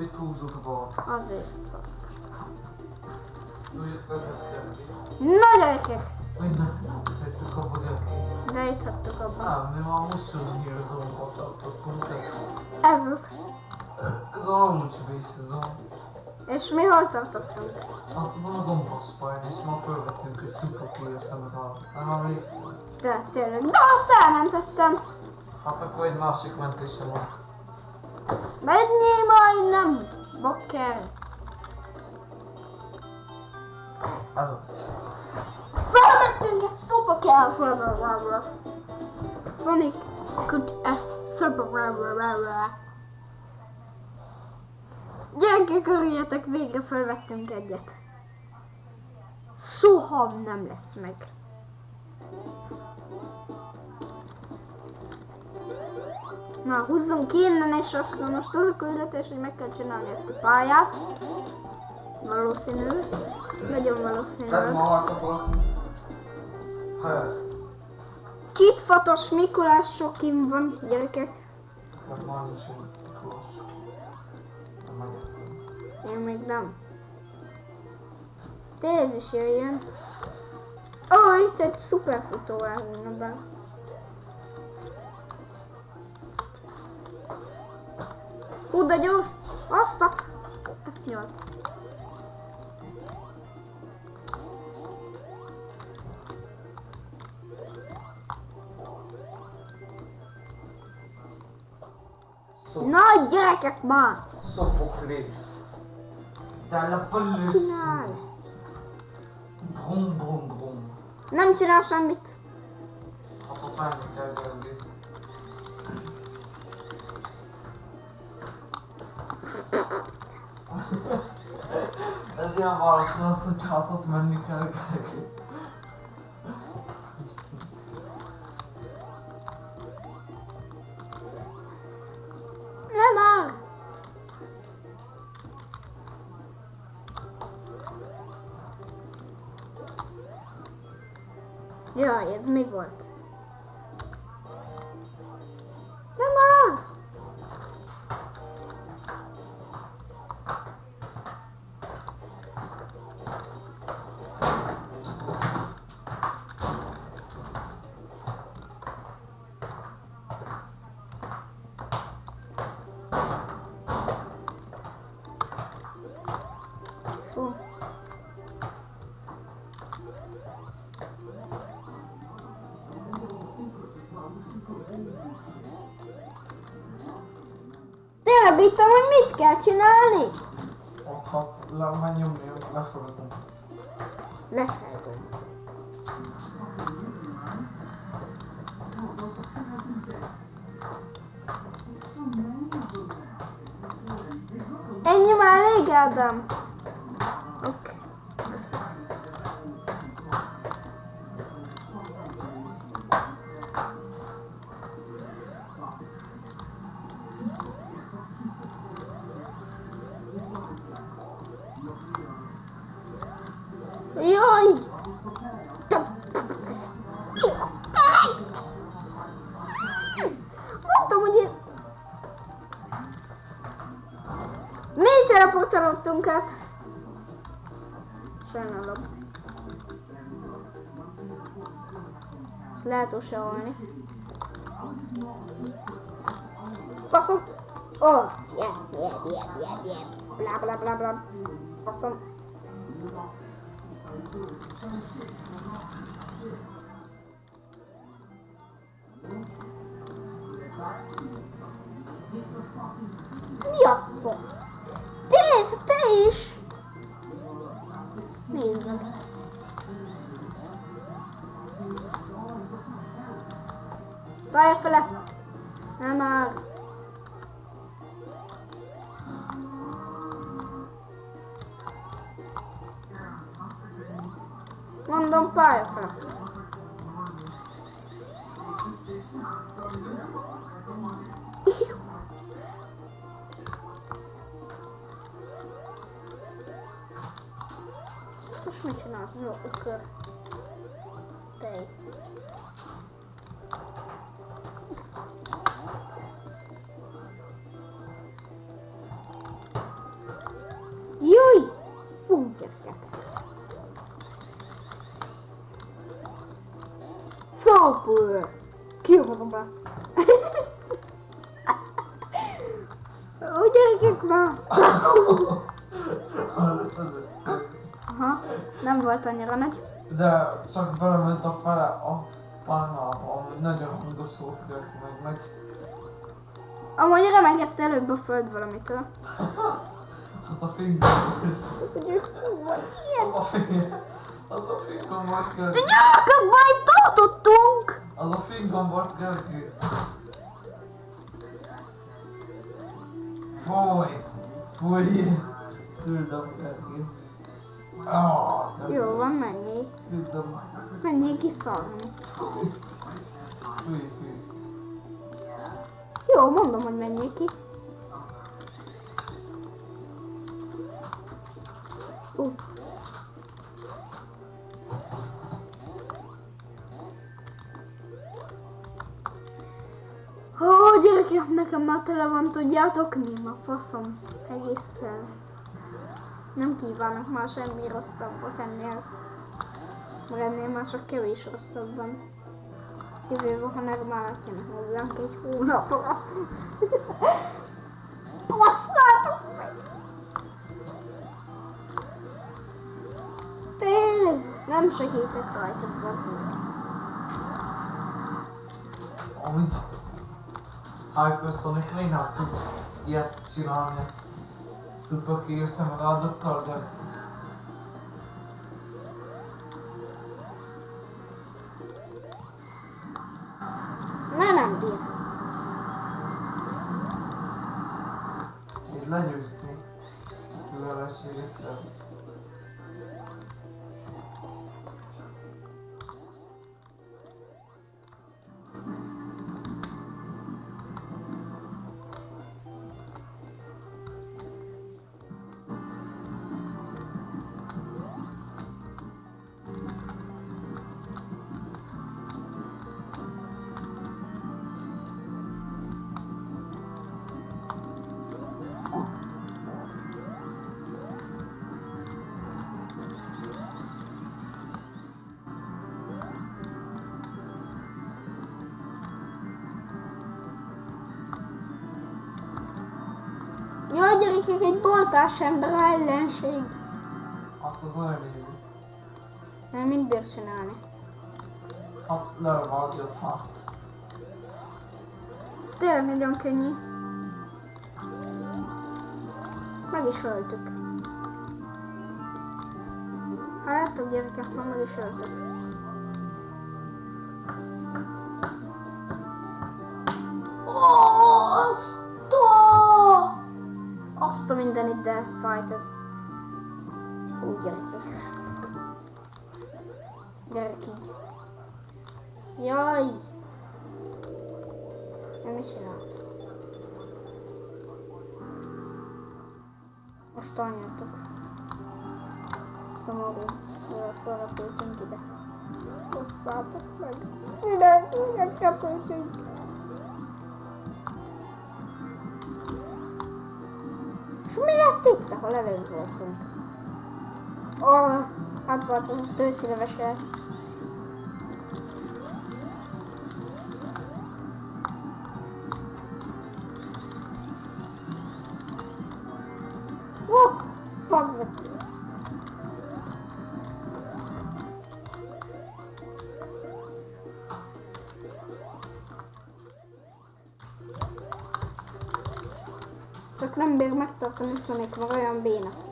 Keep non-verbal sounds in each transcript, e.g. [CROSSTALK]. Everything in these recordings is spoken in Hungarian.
Mit a bal? Azért azt. Úgy vezetkel. Na gyerekek! Hogy nem, tettük abba gyerek. De itt hagytuk abban. Nem, mi már Mushroom Here Zone-ba tartottunk. Ez az. Ez a Base Zone. És mi hol tartottunk? Az azon a gombos pályán, és ma felvettünk egy Super Clear szemet a... Nem? De tényleg. De azt elmentettem. Hát akkor egy másik mentése van. Menjél majd nem, bakker. Ez az. Felmentünk egy szoba kell. Sonic could a szoba. Gyerekek, örüljetek, végre felvettünk egyet. Soha nem lesz meg. Na, húzzunk ki innen, és akkor most az a küldetés, hogy meg kell csinálni ezt a pályát. Valószínű. Nagyon valószínű. Kit Fatos Mikulás sokim van, gyerekek. hát. Én még nem. De ez is jöjjön. Ó, oh, itt egy szuperfutó elhúzna be. De gyors! Azt a... F8. Szó- Na, gyerekek már! Dalla police. Csinálj! Brum, brum, brum. Nem csinál semmit. Ott menni kell [LAUGHS] Ez ilyen válaszolat, hogy hát ott menni kell gyerünk. Nem már! Jaj, ez mi volt? Itt hogy mit kell csinálni? Hát le, menj nyomni, lefogadom. Lefelgom. Ennyi már elég, Ádám? Jaj! Mondtam, hogy én... Négy teleportálottunk át. Sajnálom. Ezt lehet usolni. Faszom! Oh, yeah, yeah, yeah, yeah, yeah. Bla bla bla bla. Faszom. Mi a fasz? Te, te is! Nézd meg. Várj fele! Nem már! Mondom pályafele. Most mit csinálsz? Zo, ökör. Tej. Fú, gyerekek. Ó, gyerekek már! Hallottad ezt? Aha, nem volt annyira nagy. De csak belement a fele a pálmába, ami nagyon hangos volt, hogy meg meg. Amúgy remegett előbb a föld valamitől. [LAUGHS] Az a vagy Az a fing... Az a fingombot De Gergő. gyerekek, már itt tartottunk! Az a fingombot Gergő. Fúj! Fúj! Küldöm Gergő. Ah, te Jó rossz. van, menjél. Küldöm. Menjél kiszarni. Fúj, fúj. Jó, mondom, hogy menjél ki. Gyerekek, nekem már tele van, tudjátok mi? A faszom. Egészen. Nem kívánok már semmi rosszabbat ennél. Mert ennél már csak kevés rosszabb van. Jövő ha már kéne hozzánk egy hónapra. [LAUGHS] Basztátok meg! Tényleg, nem segítek rajta, bazzul. Amúgy Hypersonic még nem tud ilyet csinálni. Super kiír szemeládokkal, de Ne, nem bír. így legyőzni a gyerekek, egy boltás ember ellenség. Hát az nagyon easy. Nem mind bír csinálni. Hát levágja a fát. Tényleg nagyon könnyű. Meg is öltük. Hát, gyerekek, már meg is öltük. A... Azt a mindenit, de fájt ez. Fú, gyerekek. Gyerek így. Jaj! Nem is csinált. Most anyjátok. Szomorú, mivel felrepültünk ide. Hosszátok meg. Ide, ide repültünk. Lett itt, ahol előbb voltunk? Ó, hát volt az a tőszilevese. Csak nem bír megtartani Sonic, mert olyan béna.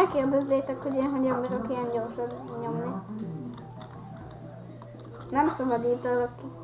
Ne kérdezzétek, hogy én hogyan bírok ilyen gyorsan nyomni. Nem szabad itt alakítani.